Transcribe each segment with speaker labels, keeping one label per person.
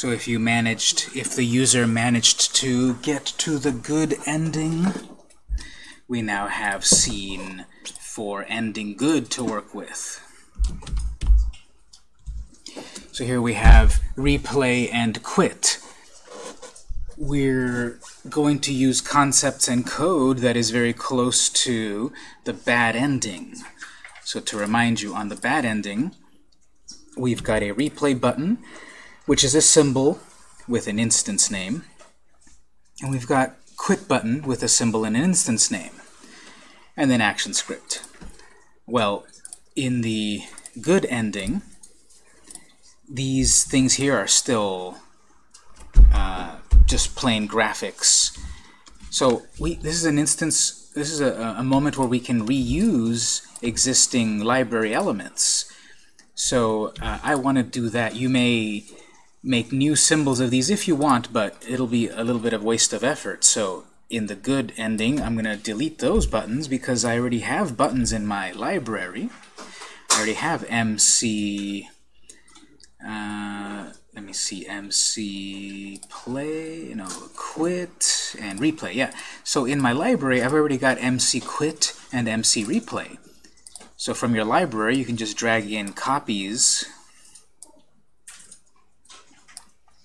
Speaker 1: So if you managed, if the user managed to get to the good ending, we now have scene for ending good to work with. So here we have replay and quit. We're going to use concepts and code that is very close to the bad ending. So to remind you, on the bad ending, we've got a replay button, which is a symbol with an instance name. And we've got quit button with a symbol and an instance name. And then action script. Well, in the good ending, these things here are still uh, just plain graphics. So we, this is an instance, this is a, a moment where we can reuse existing library elements. So uh, I want to do that. You may make new symbols of these if you want, but it'll be a little bit of waste of effort. So in the good ending, I'm going to delete those buttons because I already have buttons in my library. I already have MC uh, let me see, MC play, no, quit, and replay. Yeah, so in my library, I've already got MC quit and MC replay. So from your library, you can just drag in copies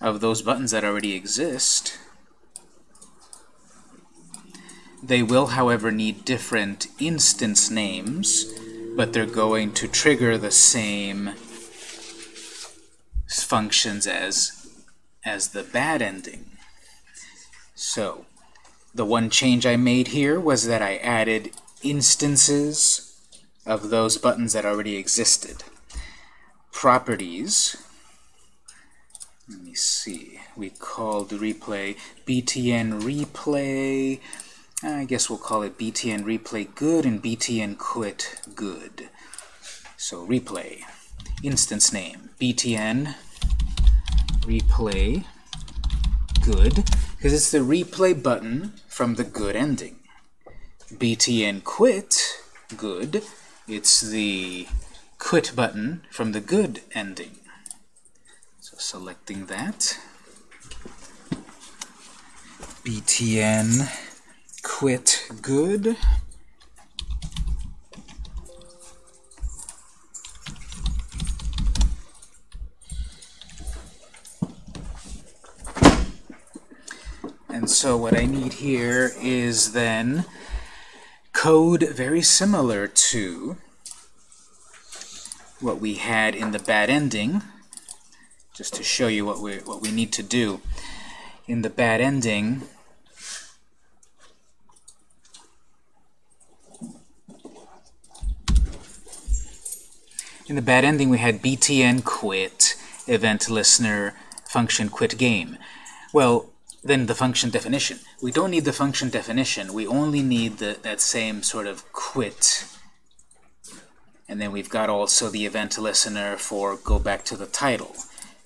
Speaker 1: of those buttons that already exist. They will, however, need different instance names, but they're going to trigger the same functions as, as the bad ending. So the one change I made here was that I added instances of those buttons that already existed. Properties, let me see, we called the replay btn replay, I guess we'll call it btn replay good and btn quit good. So replay, instance name, btn replay good, because it's the replay button from the good ending. btn quit good, it's the quit button from the good ending. So selecting that. btn quit good. And so what I need here is then code very similar to what we had in the bad ending, just to show you what we what we need to do. In the bad ending, in the bad ending we had btn quit event listener function quit game. Well, then the function definition. We don't need the function definition. We only need the, that same sort of quit. And then we've got also the event listener for go back to the title.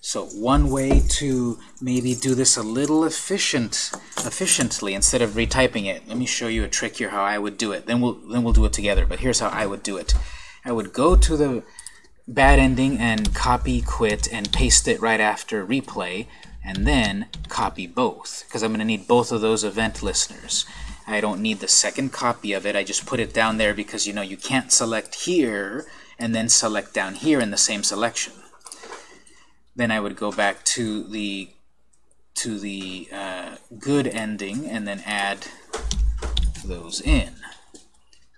Speaker 1: So one way to maybe do this a little efficient, efficiently instead of retyping it. Let me show you a trick here how I would do it. Then we'll then we'll do it together. But here's how I would do it. I would go to the bad ending and copy quit and paste it right after replay and then copy both, because I'm going to need both of those event listeners. I don't need the second copy of it. I just put it down there because you know you can't select here and then select down here in the same selection. Then I would go back to the to the uh, good ending and then add those in.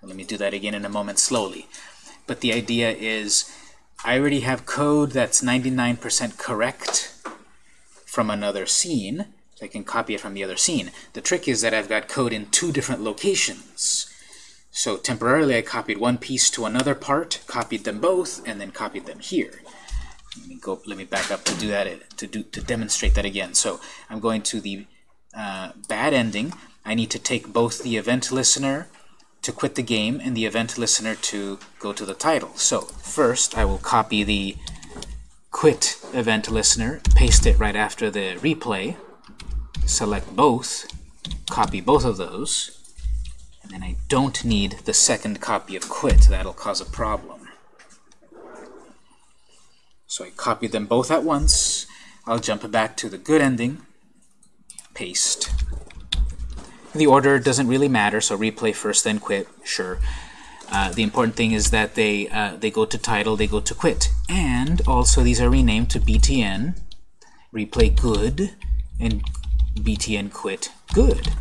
Speaker 1: So let me do that again in a moment slowly. But the idea is I already have code that's 99% correct from another scene, so I can copy it from the other scene. The trick is that I've got code in two different locations. So temporarily I copied one piece to another part, copied them both, and then copied them here. Let me go. Let me back up to do that to do to demonstrate that again. So I'm going to the uh, bad ending. I need to take both the event listener to quit the game and the event listener to go to the title. So first I will copy the quit event listener, paste it right after the replay, select both, copy both of those, and then I don't need the second copy of quit. That'll cause a problem. So I copied them both at once. I'll jump back to the good ending, paste. The order doesn't really matter, so replay first, then quit, sure. Uh, the important thing is that they, uh, they go to title, they go to quit. And also these are renamed to btn, replay good, and btn quit good.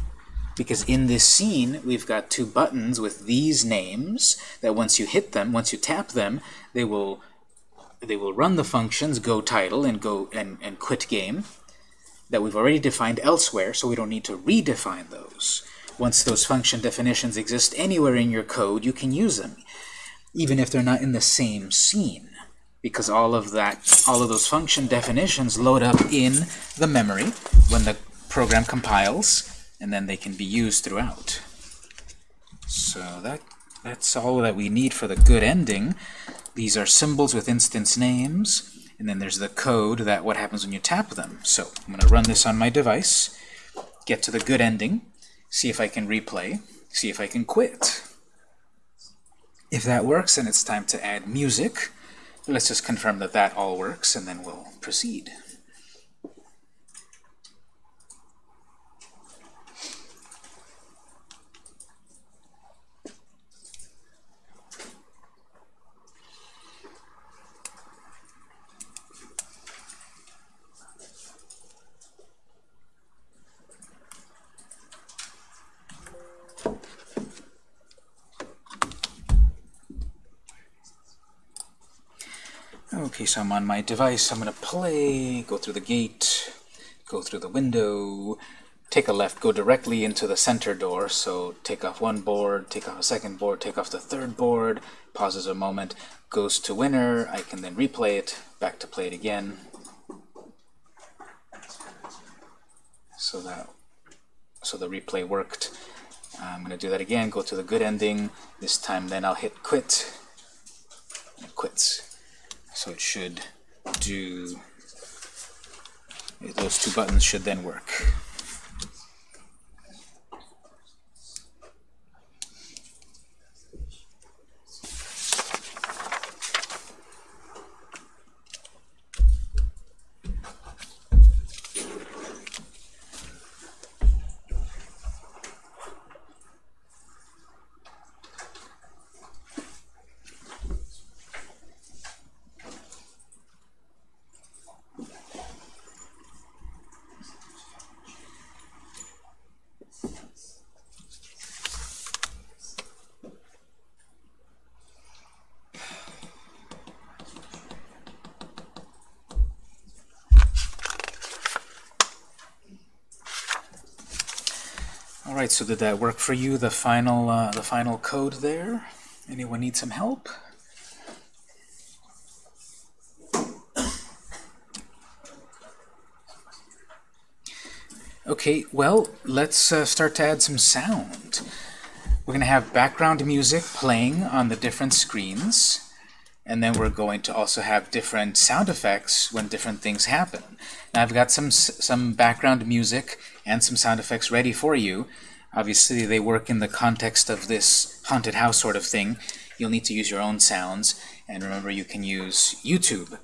Speaker 1: Because in this scene, we've got two buttons with these names that once you hit them, once you tap them, they will they will run the functions go title and go and, and quit game that we've already defined elsewhere, so we don't need to redefine those. Once those function definitions exist anywhere in your code, you can use them, even if they're not in the same scene, because all of that, all of those function definitions load up in the memory when the program compiles, and then they can be used throughout. So that that's all that we need for the good ending. These are symbols with instance names, and then there's the code that what happens when you tap them. So I'm going to run this on my device, get to the good ending, see if I can replay, see if I can quit. If that works, then it's time to add music. Let's just confirm that that all works, and then we'll proceed. Okay, so I'm on my device. I'm going to play, go through the gate, go through the window, take a left, go directly into the center door. So take off one board, take off a second board, take off the third board, pauses a moment, goes to winner. I can then replay it, back to play it again. So that so the replay worked. I'm going to do that again, go to the good ending. This time then I'll hit quit. And it quits. So it should do, those two buttons should then work. Alright, so did that work for you, the final, uh, the final code there? Anyone need some help? Okay, well, let's uh, start to add some sound. We're going to have background music playing on the different screens, and then we're going to also have different sound effects when different things happen. Now I've got some, some background music and some sound effects ready for you. Obviously they work in the context of this haunted house sort of thing. You'll need to use your own sounds, and remember you can use YouTube.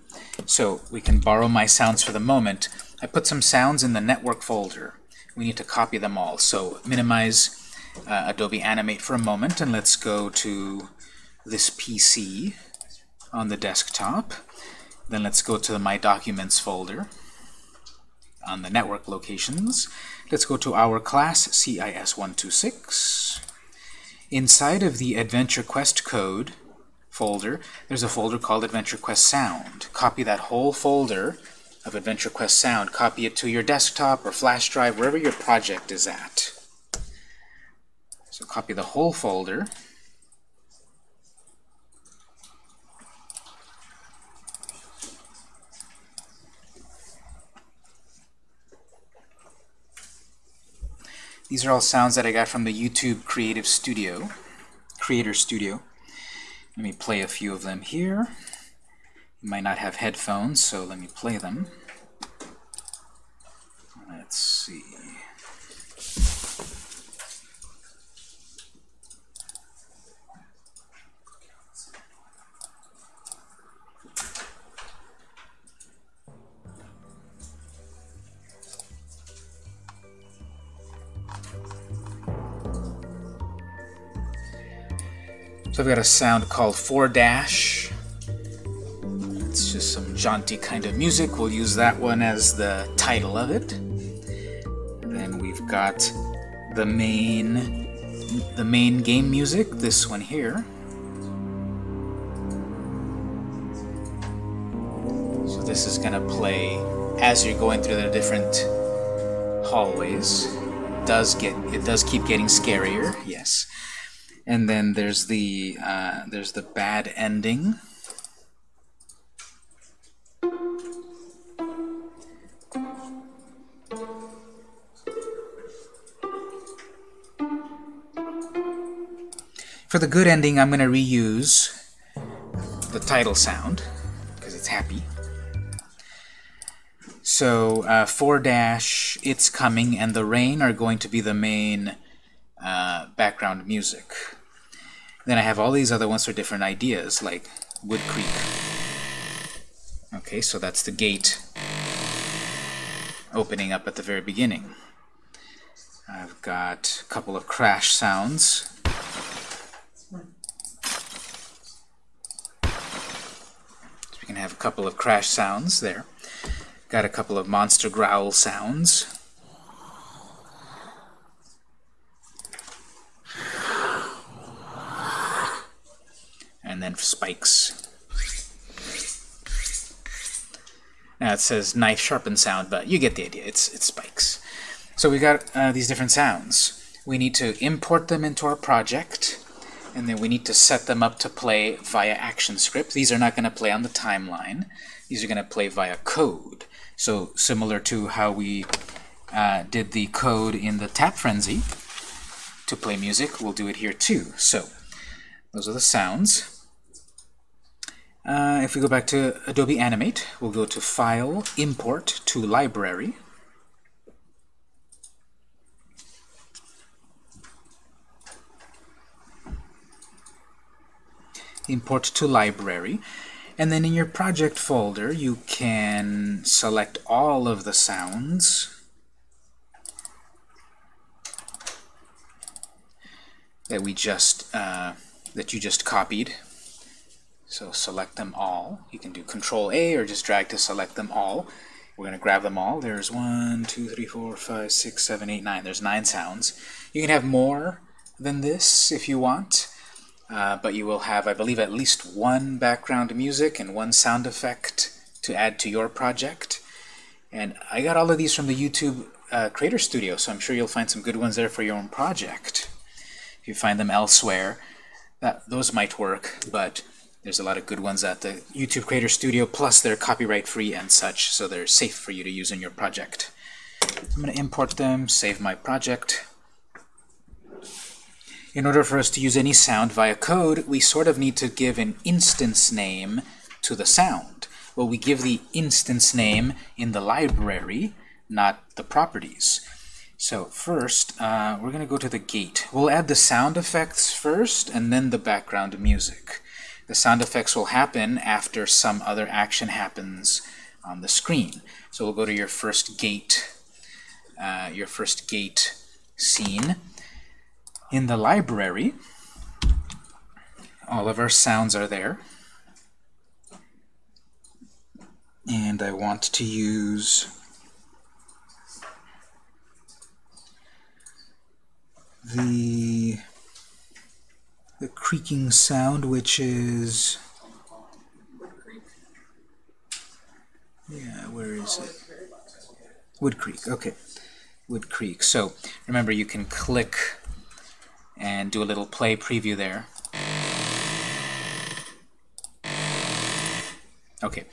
Speaker 1: So we can borrow my sounds for the moment. I put some sounds in the network folder. We need to copy them all. So minimize uh, Adobe Animate for a moment, and let's go to this PC on the desktop. Then let's go to the My Documents folder on the network locations. Let's go to our class, CIS126. Inside of the Adventure Quest code folder, there's a folder called Adventure Quest Sound. Copy that whole folder of Adventure Quest Sound. Copy it to your desktop or flash drive, wherever your project is at. So copy the whole folder. These are all sounds that I got from the YouTube Creative Studio, Creator Studio. Let me play a few of them here. You might not have headphones, so let me play them. I've got a sound called 4 dash. It's just some jaunty kind of music. We'll use that one as the title of it. then we've got the main the main game music, this one here. So this is gonna play as you're going through the different hallways. Does get it does keep getting scarier, yes. And then there's the uh, there's the bad ending. For the good ending, I'm going to reuse the title sound because it's happy. So uh, 4 dash, it's coming, and the rain are going to be the main uh, background music. Then I have all these other ones for different ideas, like Wood Creek. Okay, so that's the gate opening up at the very beginning. I've got a couple of crash sounds. So we can have a couple of crash sounds there. Got a couple of monster growl sounds. And then spikes. Now it says knife sharpen sound, but you get the idea. It's, it's spikes. So we got uh, these different sounds. We need to import them into our project, and then we need to set them up to play via ActionScript. These are not going to play on the timeline. These are going to play via code. So similar to how we uh, did the code in the Tap Frenzy to play music, we'll do it here too. So those are the sounds. Uh, if we go back to Adobe Animate, we'll go to File, Import to Library. Import to Library. And then in your project folder, you can select all of the sounds that we just uh, that you just copied so select them all. You can do Control A or just drag to select them all. We're going to grab them all. There's one, two, three, four, five, six, seven, eight, nine. There's nine sounds. You can have more than this if you want, uh, but you will have, I believe, at least one background music and one sound effect to add to your project. And I got all of these from the YouTube uh, Creator Studio, so I'm sure you'll find some good ones there for your own project. If you find them elsewhere, that those might work, but there's a lot of good ones at the YouTube Creator Studio, plus they're copyright free and such, so they're safe for you to use in your project. I'm going to import them, save my project. In order for us to use any sound via code, we sort of need to give an instance name to the sound. Well, we give the instance name in the library, not the properties. So first, uh, we're going to go to the gate. We'll add the sound effects first, and then the background music. The sound effects will happen after some other action happens on the screen. So we'll go to your first gate, uh, your first gate scene. In the library, all of our sounds are there. And I want to use the the creaking sound, which is... Yeah, where is it? Wood Creek, okay. Wood Creek. So remember, you can click and do a little play preview there. Okay,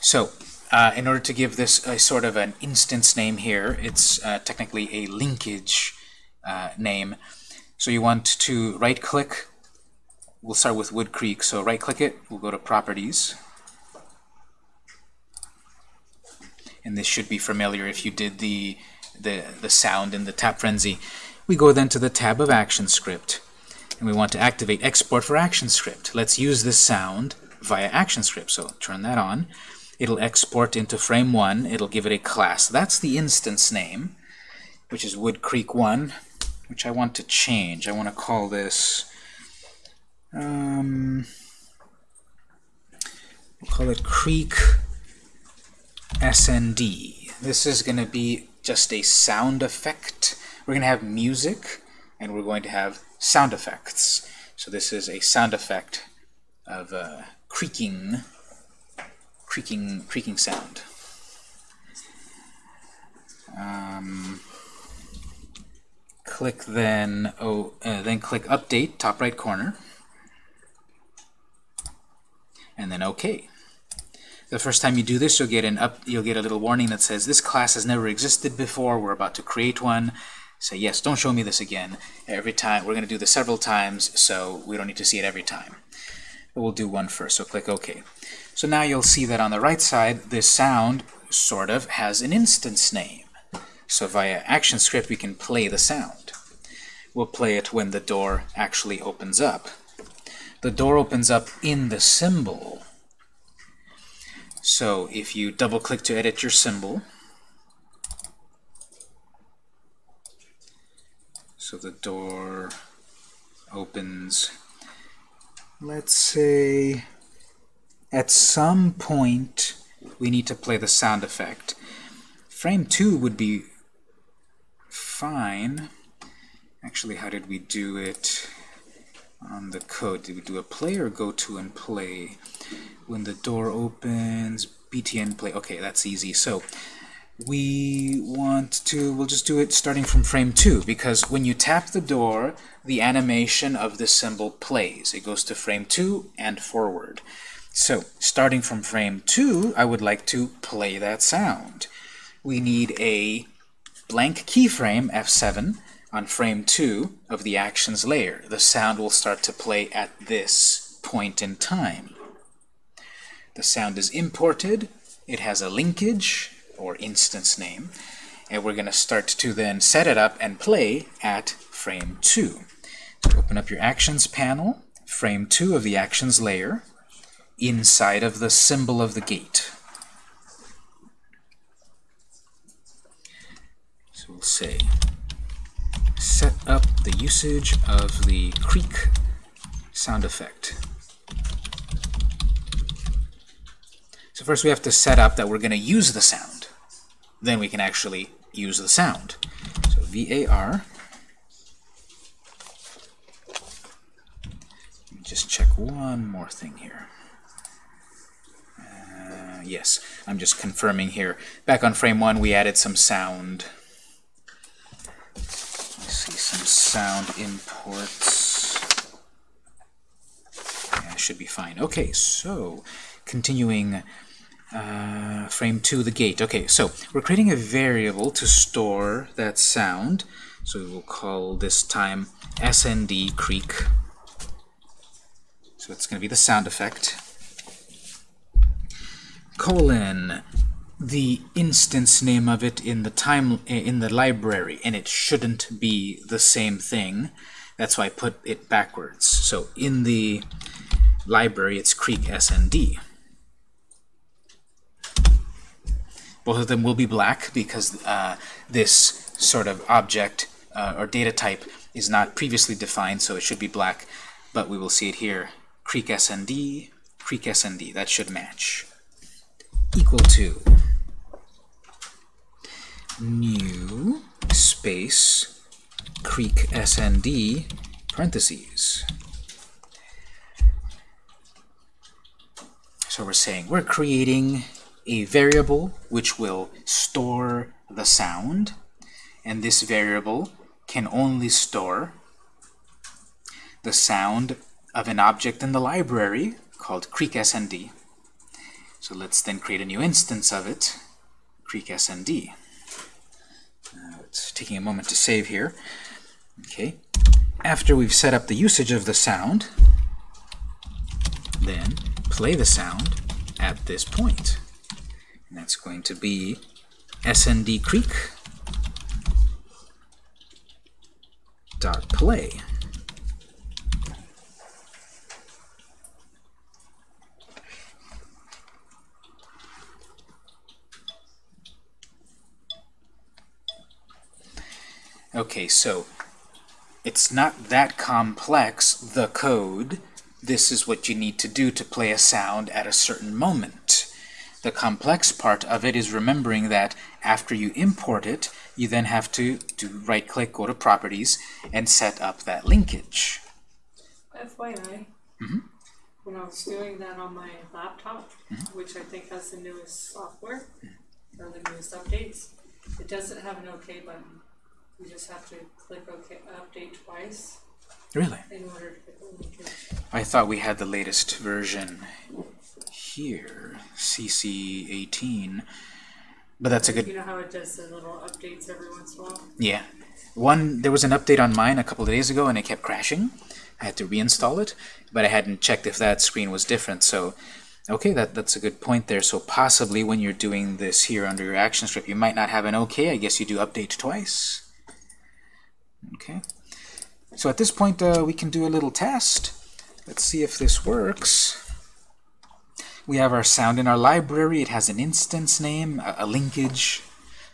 Speaker 1: so uh, in order to give this a sort of an instance name here, it's uh, technically a linkage uh, name. So you want to right-click we'll start with Wood Creek. So right-click it, we'll go to Properties. And this should be familiar if you did the, the, the sound in the Tap Frenzy. We go then to the tab of ActionScript. And we want to activate Export for ActionScript. Let's use this sound via ActionScript. So turn that on. It'll export into frame 1. It'll give it a class. That's the instance name, which is Wood Creek 1, which I want to change. I want to call this Um, we'll call it Creek SND. This is going to be just a sound effect. We're going to have music, and we're going to have sound effects. So this is a sound effect of uh, creaking, creaking, creaking sound. Um, click then, oh, uh, then click Update, top right corner, and then OK. The first time you do this, you'll get an up, you'll get a little warning that says this class has never existed before. We're about to create one. Say yes. Don't show me this again. Every time we're going to do this several times, so we don't need to see it every time. But we'll do one first. So click OK. So now you'll see that on the right side, this sound sort of has an instance name. So via ActionScript, we can play the sound. We'll play it when the door actually opens up. The door opens up in the symbol. So if you double-click to edit your symbol, so the door opens, let's say, at some point we need to play the sound effect. Frame 2 would be fine. Actually, how did we do it on the code? Do a play or go to and play? When the door opens, btn play. Okay, that's easy. So we want to, we'll just do it starting from frame 2, because when you tap the door, the animation of the symbol plays. It goes to frame 2 and forward. So, starting from frame 2, I would like to play that sound. We need a blank keyframe, F7, on frame 2 of the actions layer. The sound will start to play at this point in time. The sound is imported, it has a linkage, or instance name, and we're going to start to then set it up and play at frame 2. So open up your Actions panel, frame 2 of the Actions layer, inside of the symbol of the gate. So we'll say set up the usage of the creak sound effect. So first we have to set up that we're going to use the sound. Then we can actually use the sound. So VAR. Just check one more thing here. Uh, yes, I'm just confirming here. Back on frame 1 we added some sound see some sound imports. Yeah, should be fine. Okay, so continuing uh, frame 2, the gate. Okay, so we're creating a variable to store that sound. So we will call this time snd creak. So it's going to be the sound effect. Colon the instance name of it in the time in the library, and it shouldn't be the same thing. That's why I put it backwards. So in the library, it's Creek SND. Both of them will be black because uh, this sort of object uh, or data type is not previously defined, so it should be black. But we will see it here. Creek SND, Creek SND. That should match. Equal to new space creek snd parentheses. So we're saying we're creating a variable which will store the sound, and this variable can only store the sound of an object in the library called creek snd. So let's then create a new instance of it, creek snd. It's taking a moment to save here. Okay. After we've set up the usage of the sound, then play the sound at this point. And that's going to be snd creek dot play. Okay, so it's not that complex, the code, this is what you need to do to play a sound at a certain moment. The complex part of it is remembering that after you import it, you then have to do right-click, go to Properties, and set up that linkage.
Speaker 2: FYI,
Speaker 1: Mhm.
Speaker 2: when I was doing that on my laptop,
Speaker 1: Mm-hmm.
Speaker 2: which I think has the newest software, or the newest updates, it doesn't have an OK button. You just have to click OK, update twice
Speaker 1: Really?
Speaker 2: in order to get the linkage.
Speaker 1: I thought we had the latest version here, CC 18. But that's a good
Speaker 2: You know how it does the little updates every once in a while?
Speaker 1: Yeah. One, there was an update on mine a couple of days ago and it kept crashing. I had to reinstall it, but I hadn't checked if that screen was different. So, okay, that, that's a good point there. So possibly when you're doing this here under your action script, you might not have an okay. I guess you do update twice. Okay. So at this point, uh, we can do a little test. Let's see if this works. We have our sound in our library. It has an instance name, a, a linkage,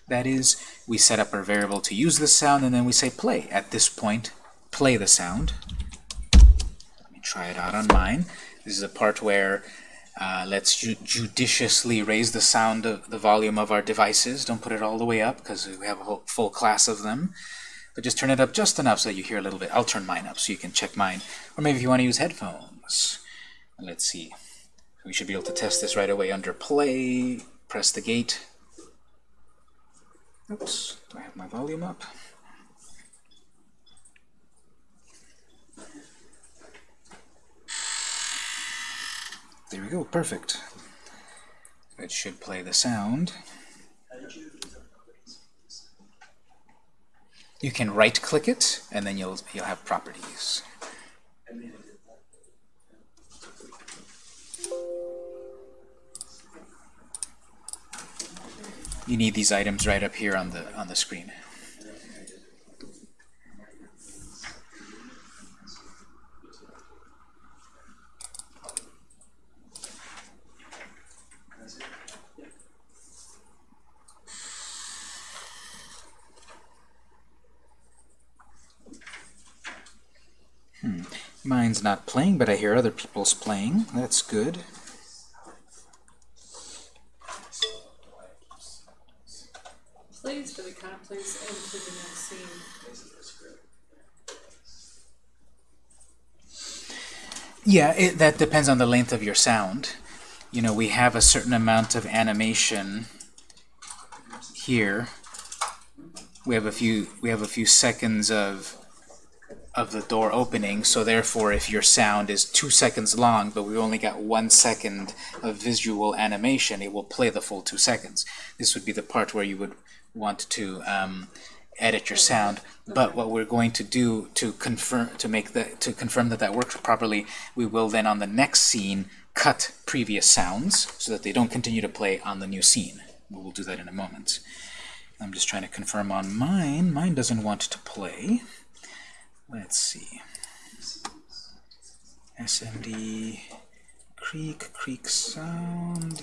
Speaker 1: that is. We set up our variable to use the sound, and then we say play. At this point, play the sound. Let me try it out on mine. This is a part where uh, let's ju judiciously raise the sound of the volume of our devices. Don't put it all the way up, because we have a whole full class of them. But just turn it up just enough so that you hear a little bit. I'll turn mine up so you can check mine. Or maybe if you want to use headphones. Let's see. We should be able to test this right away under play. Press the gate. Oops, do I have my volume up? There we go, perfect. It should play the sound. You can right-click it, and then you'll you'll have properties. You need these items right up here on the on the screen. Hmm. Not playing, but I hear other people's playing. That's good.
Speaker 2: But it kind of plays into the next scene.
Speaker 1: Yeah, it, that depends on the length of your sound. You know, we have a certain amount of animation here. We have a few we have a few seconds of of the door opening, so therefore if your sound is two seconds long, but we only got one second of visual animation, it will play the full two seconds. This would be the part where you would want to um, edit your sound. But what we're going to do to confirm to make the to confirm that that works properly, we will then on the next scene cut previous sounds so that they don't continue to play on the new scene. We will do that in a moment. I'm just trying to confirm on mine. Mine doesn't want to play. Let's see. SND creek creek sound.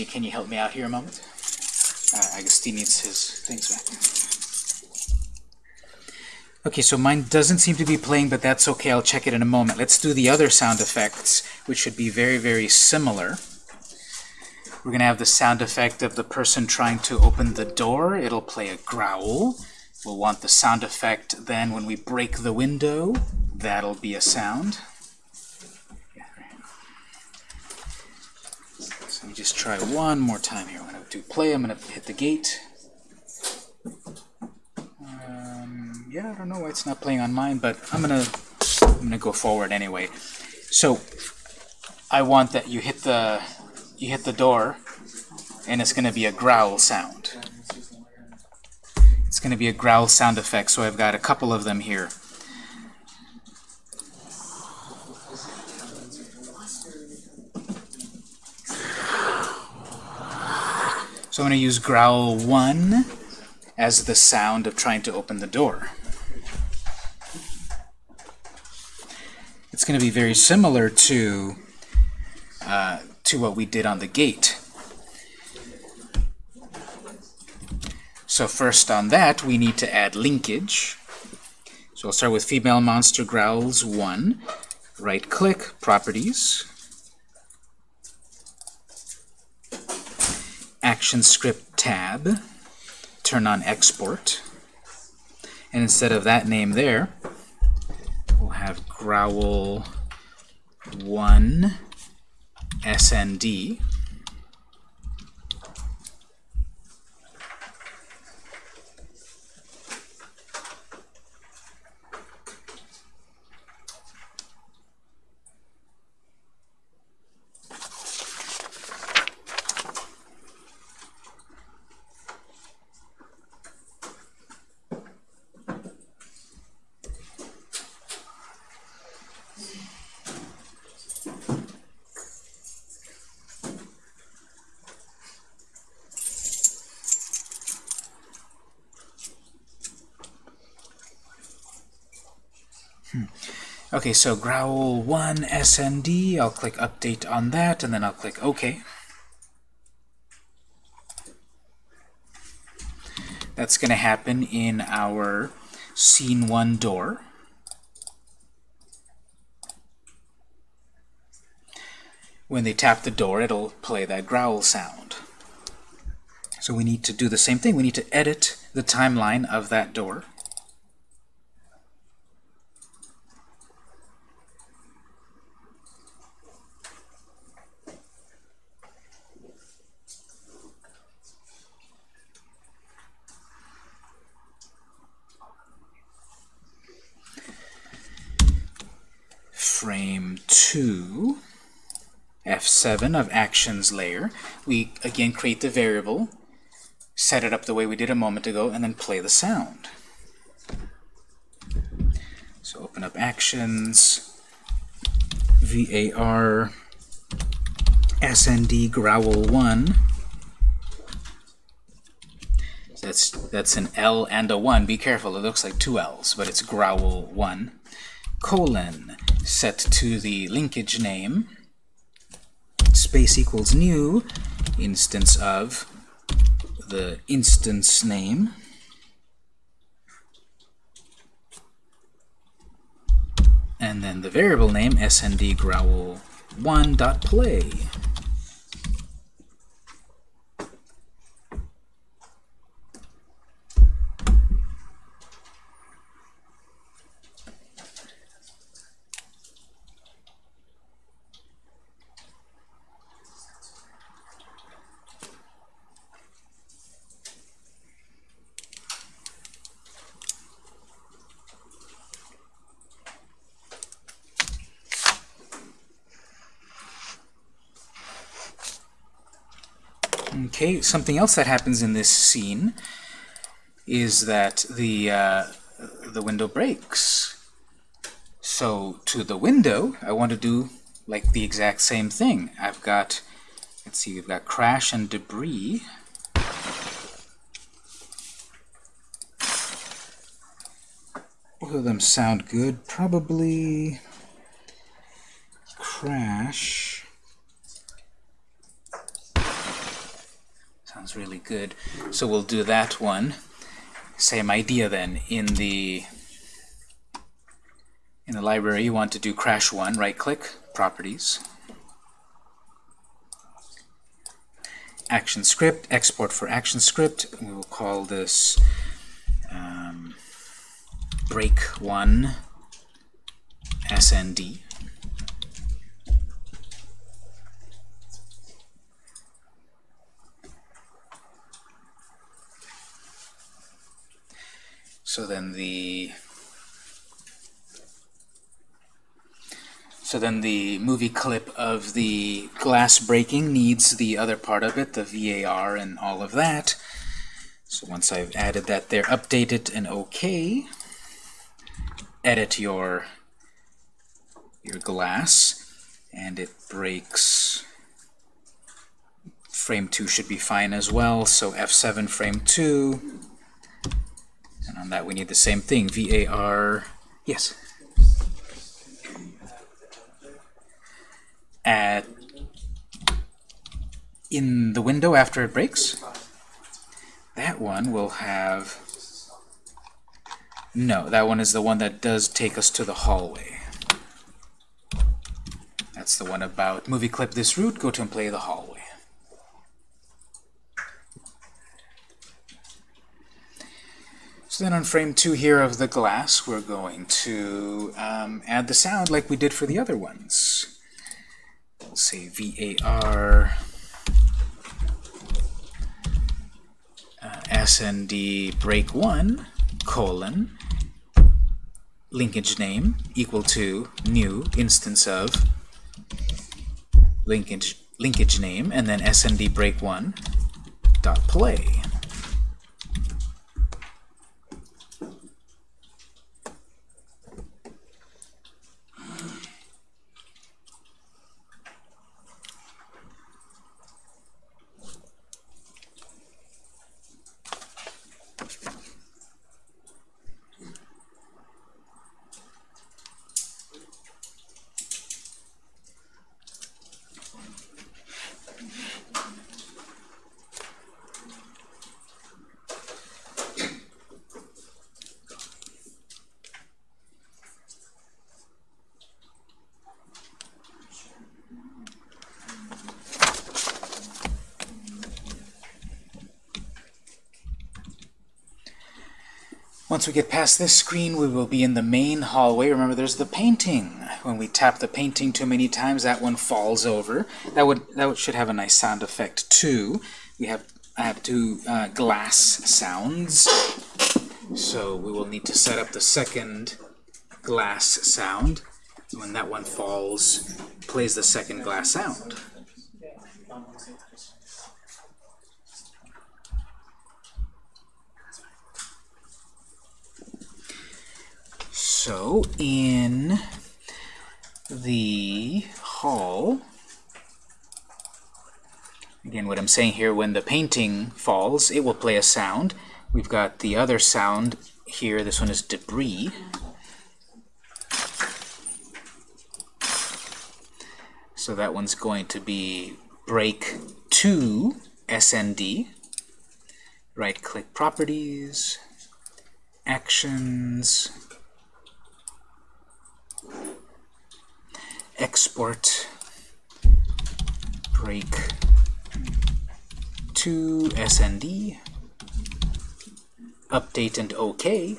Speaker 1: Angie, can you help me out here a moment? Uh, Steve needs his things back. Okay, so mine doesn't seem to be playing, but that's okay. I'll check it in a moment. Let's do the other sound effects, which should be very, very similar. We're going to have the sound effect of the person trying to open the door. It'll play a growl. We'll want the sound effect then when we break the window. That'll be a sound. So let me just try one more time here. I'm going to do play. I'm going to hit the gate. Um, yeah, I don't know why it's not playing on mine, but I'm going to I'm going to go forward anyway. So I want that you hit the you hit the door, and it's going to be a growl sound. It's going to be a growl sound effect, so I've got a couple of them here. So I'm going to use growl 1 as the sound of trying to open the door. It's going to be very similar to uh, to what we did on the gate. So first on that, we need to add linkage. So I'll start with female monster growls 1. Right-click, Properties. Action Script tab. Turn on Export. And instead of that name there, we'll have growl 1 SND. Okay, so growl 1 SND, I'll click update on that, and then I'll click OK. That's going to happen in our scene 1 door. When they tap the door, it'll play that growl sound. So we need to do the same thing. We need to edit the timeline of that door. frame 2, F7 of actions layer. We again create the variable, set it up the way we did a moment ago, and then play the sound. So open up actions, var snd growl 1. That's, that's an L and a 1. Be careful, it looks like two L's, but it's growl 1 colon set to the linkage name space equals new instance of the instance name. And then the variable name, sndgrowl1.play. Okay, something else that happens in this scene is that the, uh, the window breaks. So to the window, I want to do like the exact same thing. I've got, let's see, we've got crash and debris. Both of them sound good. Probably, crash. Really good. So we'll do that one. Same idea then. In the in the library, you want to do crash one. Right-click, properties. Action script, export for action script. We will call this um, break one SND. So then the so then the movie clip of the glass breaking needs the other part of it, the VAR and all of that. So once I've added that there, update it and OK. Edit your your glass and it breaks frame 2 should be fine as well so F7 frame 2 and on that we need the same thing VAR yes. At in the window after it breaks that one will have no that one is the one that does take us to the hallway. That's the one about movie clip this root, go to and play the hallway. So then on frame 2 here of the glass, we're going to um, add the sound like we did for the other ones. We'll say VAR uh, SND break 1 colon linkage name equal to new instance of linkage linkage name and then snd break one dot play. Once we get past this screen, we will be in the main hallway. Remember, there's the painting. When we tap the painting too many times, that one falls over. That would that should have a nice sound effect too. We have I have two uh, glass sounds, so we will need to set up the second glass sound. When that one falls, plays the second glass sound. So in the hall, again what I'm saying here, when the painting falls, it will play a sound. We've got the other sound here, this one is debris. So that one's going to be break 2 SND. Right click properties, actions, export break to SND, update and OK.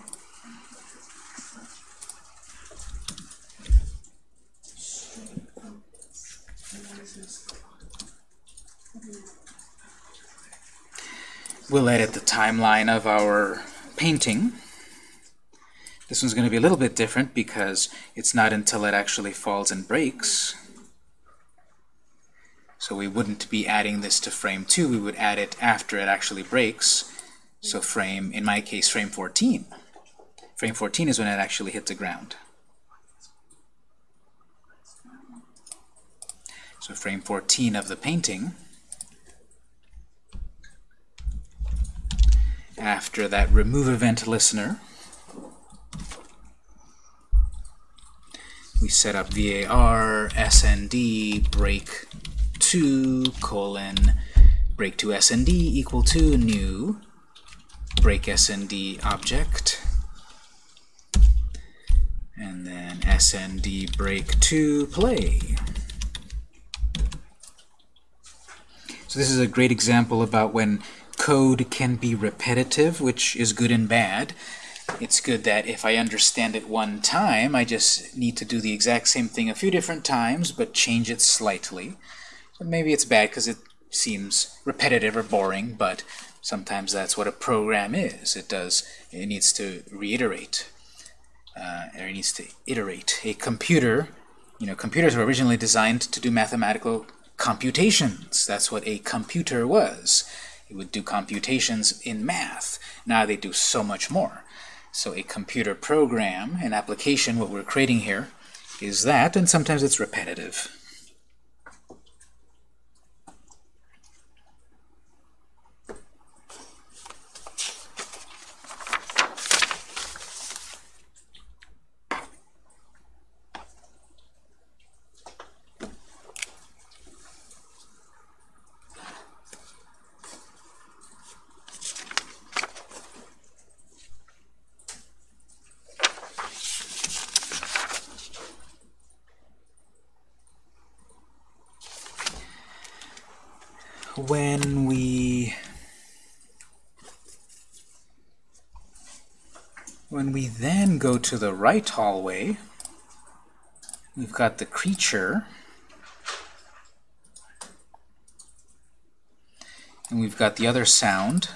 Speaker 1: We'll edit the timeline of our painting. This one's going to be a little bit different because it's not until it actually falls and breaks. So we wouldn't be adding this to frame 2, we would add it after it actually breaks. So frame, in my case, frame 14. Frame 14 is when it actually hits the ground. So frame 14 of the painting, after that remove event listener, we set up var snd break 2 colon break to snd equal to new break snd object and then snd break to play. So this is a great example about when code can be repetitive, which is good and bad. It's good that if I understand it one time, I just need to do the exact same thing a few different times, but change it slightly. Maybe it's bad because it seems repetitive or boring, but sometimes that's what a program is. It does, it needs to reiterate uh, or it needs to iterate. A computer, you know, computers were originally designed to do mathematical computations. That's what a computer was. It would do computations in math. Now they do so much more. So a computer program, an application, what we're creating here, is that, and sometimes it's repetitive. when we when we then go to the right hallway, we've got the creature, and we've got the other sound.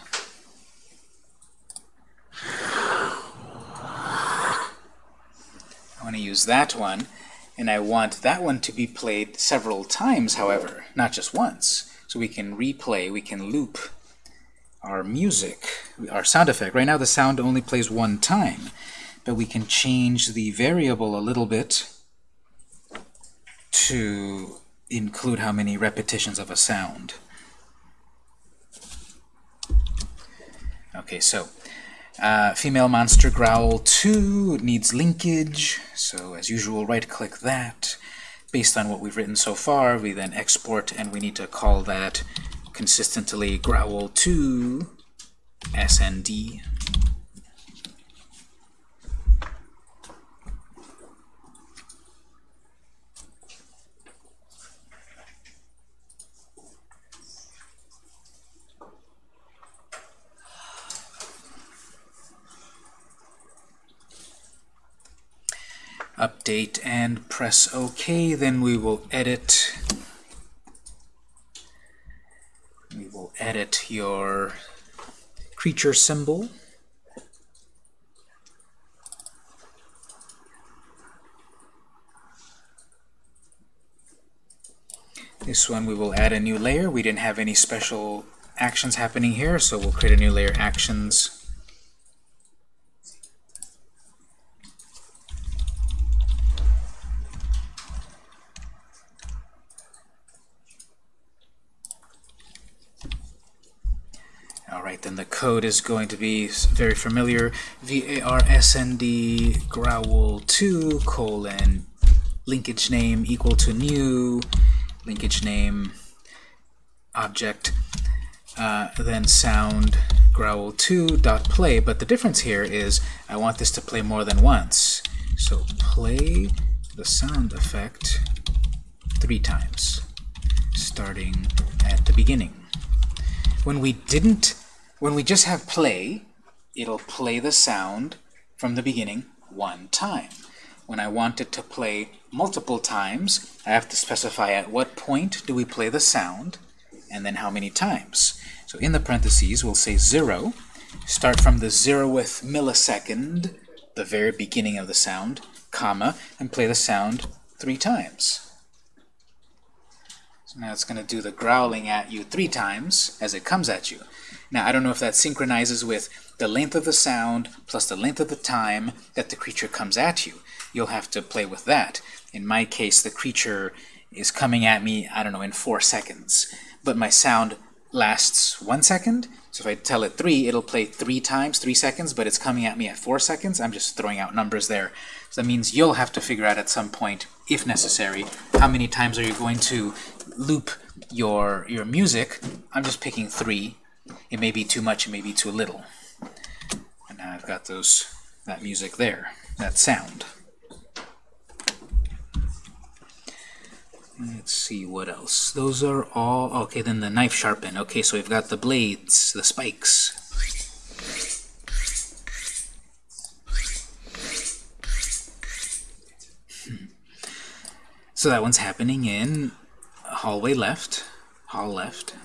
Speaker 1: I want to use that one, and I want that one to be played several times, however, not just once. So we can replay, we can loop our music, our sound effect. Right now the sound only plays one time, but we can change the variable a little bit to include how many repetitions of a sound. Okay, so uh, female monster growl 2 needs linkage, so as usual right-click that based on what we've written so far, we then export and we need to call that consistently growl to snd. Update and press OK. Then we will edit. We will edit your creature symbol. This one we will add a new layer. We didn't have any special actions happening here, so we'll create a new layer actions then the code is going to be very familiar. varsnd growl2 colon linkage name equal to new linkage name object uh, then sound growl2 dot play. But the difference here is I want this to play more than once. So play the sound effect three times starting at the beginning. When we didn't when we just have play, it'll play the sound from the beginning one time. When I want it to play multiple times, I have to specify at what point do we play the sound, and then how many times. So in the parentheses, we'll say 0, start from the zeroth millisecond, the very beginning of the sound, comma, and play the sound three times. So now it's going to do the growling at you three times as it comes at you. Now, I don't know if that synchronizes with the length of the sound plus the length of the time that the creature comes at you. You'll have to play with that. In my case, the creature is coming at me, I don't know, in four seconds. But my sound lasts one second. So if I tell it three, it'll play three times, three seconds, but it's coming at me at four seconds. I'm just throwing out numbers there. So that means you'll have to figure out at some point, if necessary, how many times are you going to loop your, your music. I'm just picking three. It may be too much, it may be too little. And now I've got those that music there, that sound. Let's see what else. Those are all okay. Then the knife sharpen. Okay, so we've got the blades, the spikes. Hmm. So that one's happening in hallway left, hall left,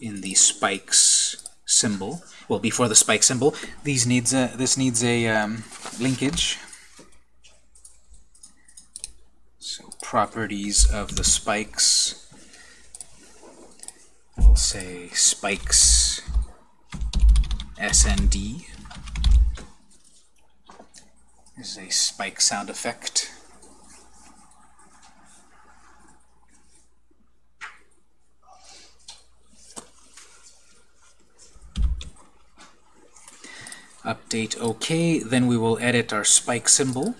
Speaker 1: in the spikes symbol. Well, before the spike symbol, these needs a, this needs a um, linkage. So properties of the spikes. We'll say spikes SND this is a spike sound effect. Update OK, then we will edit our spike symbol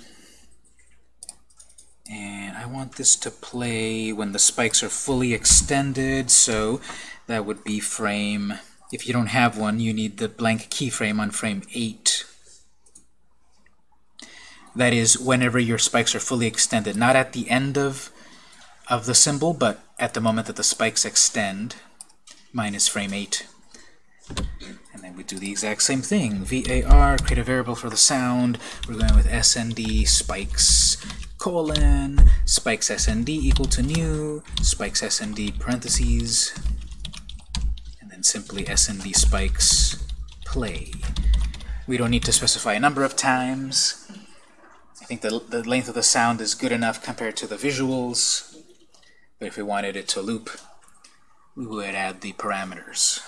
Speaker 1: And I want this to play when the spikes are fully extended, so that would be frame, if you don't have one, you need the blank keyframe on frame 8. That is, whenever your spikes are fully extended, not at the end of, of the symbol, but at the moment that the spikes extend, minus frame 8. We do the exact same thing. VAR, create a variable for the sound. We're going with SND spikes colon, spikes SND equal to new, spikes SND parentheses, and then simply SND spikes play. We don't need to specify a number of times. I think the, the length of the sound is good enough compared to the visuals, but if we wanted it to loop, we would add the parameters.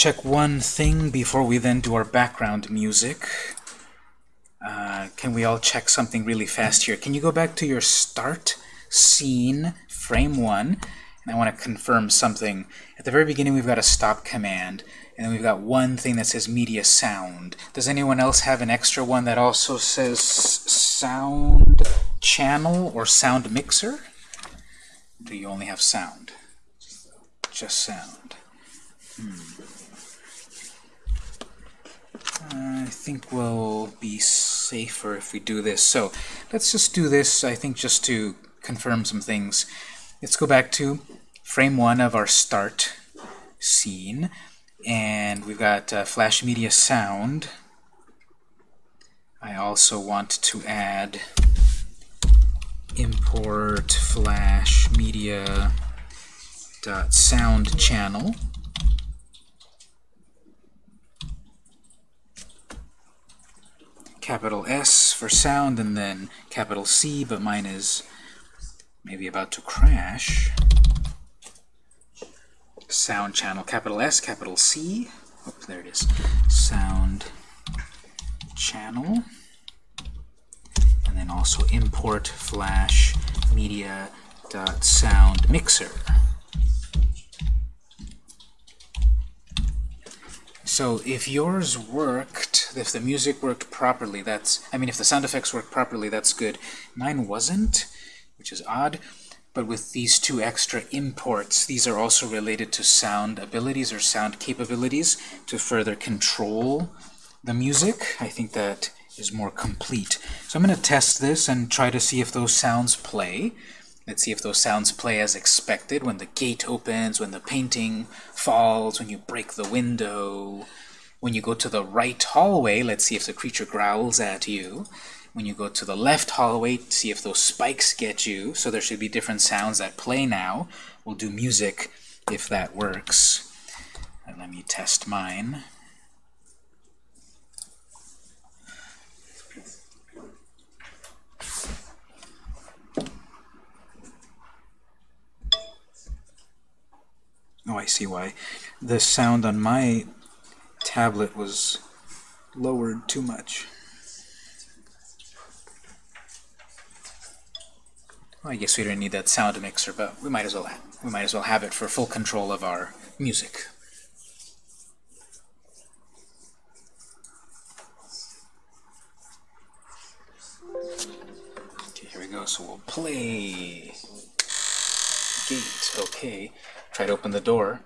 Speaker 1: Check one thing before we then do our background music. Uh, can we all check something really fast here? Can you go back to your start scene, frame 1, and I want to confirm something. At the very beginning we've got a stop command, and then we've got one thing that says media sound. Does anyone else have an extra one that also says sound channel or sound mixer? Do you only have sound? Just sound. Hmm. I think we'll be safer if we do this. So let's just do this, I think, just to confirm some things. Let's go back to frame one of our start scene. And we've got uh, Flash Media Sound. I also want to add import flash media dot sound channel capital S for sound and then capital C, but mine is maybe about to crash. Sound channel, capital S, capital C. Oh, there it is. Sound channel. And then also import flash media dot sound mixer. So if yours worked, if the music worked properly, that's, I mean, if the sound effects worked properly, that's good. Mine wasn't, which is odd. But with these two extra imports, these are also related to sound abilities or sound capabilities to further control the music. I think that is more complete. So I'm going to test this and try to see if those sounds play. Let's see if those sounds play as expected when the gate opens, when the painting falls, when you break the window. When you go to the right hallway, let's see if the creature growls at you. When you go to the left hallway, see if those spikes get you. So there should be different sounds that play now. We'll do music if that works. And let me test mine. Oh, I see why. The sound on my tablet was lowered too much. Well, I guess we don't need that sound mixer, but we might as well we might as well have it for full control of our music. Okay, here we go. So we'll play gate. Okay. Try to open the door.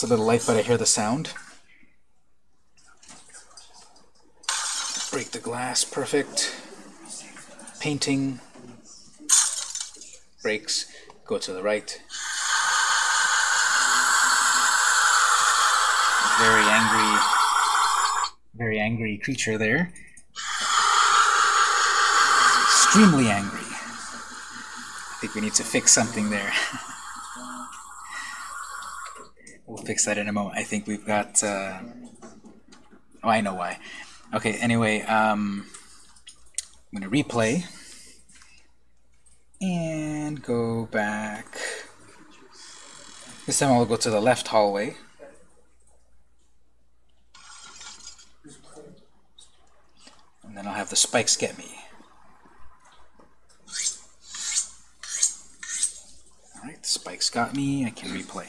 Speaker 1: It's a little light, but I hear the sound. Break the glass. Perfect. Painting. Breaks. Go to the right. Very angry, very angry creature there. Extremely angry. I think we need to fix something there. fix that in a moment. I think we've got... Uh, oh, I know why. Okay, anyway, um, I'm going to replay and go back. This time I'll go to the left hallway. And then I'll have the spikes get me. Alright, the spikes got me. I can replay.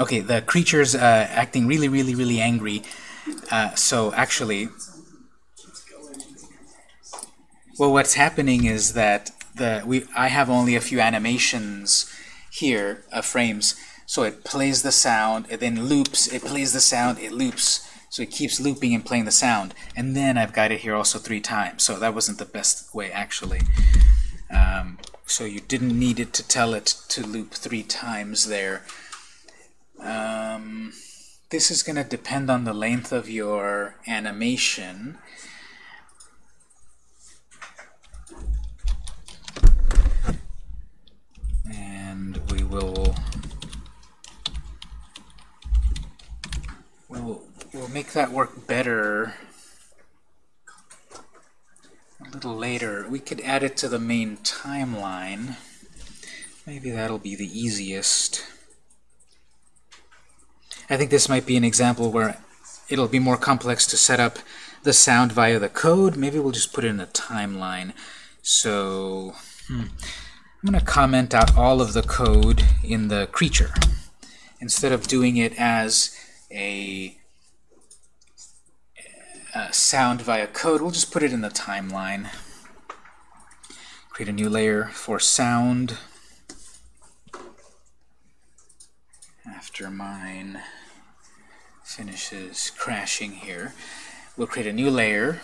Speaker 1: Okay, the creature's uh, acting really, really, really angry. Uh, so actually, well, what's happening is that the we I have only a few animations here of frames. So it plays the sound, it then loops, it plays the sound, it loops. So it keeps looping and playing the sound. And then I've got it here also three times. So that wasn't the best way, actually. Um, so you didn't need it to tell it to loop three times there. This is going to depend on the length of your animation. And we will we'll, we'll make that work better a little later. We could add it to the main timeline. Maybe that'll be the easiest. I think this might be an example where it'll be more complex to set up the sound via the code. Maybe we'll just put it in a timeline. So hmm, I'm going to comment out all of the code in the creature. Instead of doing it as a, a sound via code, we'll just put it in the timeline. Create a new layer for sound. After mine finishes crashing here, we'll create a new layer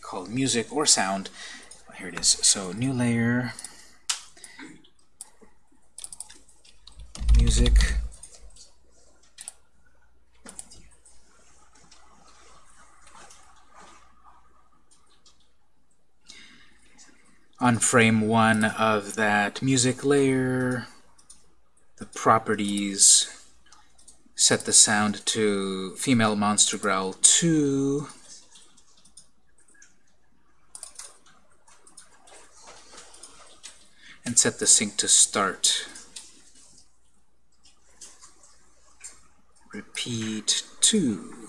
Speaker 1: called music or sound. Here it is. So new layer, music. On frame one of that music layer, the properties set the sound to female monster growl 2 and set the sync to start. Repeat 2